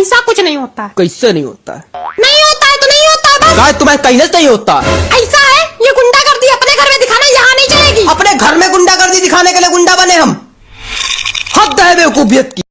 ऐसा कुछ नहीं होता। कैसे नहीं होता? नहीं होता है तो नहीं होता है गाय तुम्हें कहीं नहीं होता। ऐसा है ये गुंडा कर दी अपने घर में दिखाना यहाँ नहीं चलेगी। अपने घर में गुंडागर्दी दिखाने के लिए गुंडा बने हम। हद है बेवकूफियत की